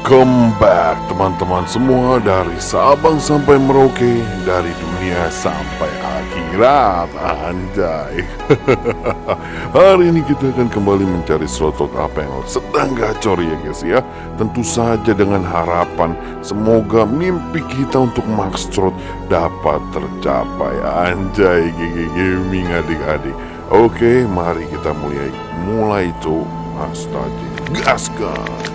Welcome back teman-teman semua dari Sabang sampai Merauke Dari dunia sampai akhirat Anjay. Hari ini kita akan kembali mencari slotot apa yang sedang gacor ya guys ya. Tentu saja dengan harapan Semoga mimpi kita untuk Max Trot dapat tercapai. Anjay GG Gaming adik-adik. Oke mari kita mulai Mulai tuh Astaga Gaskan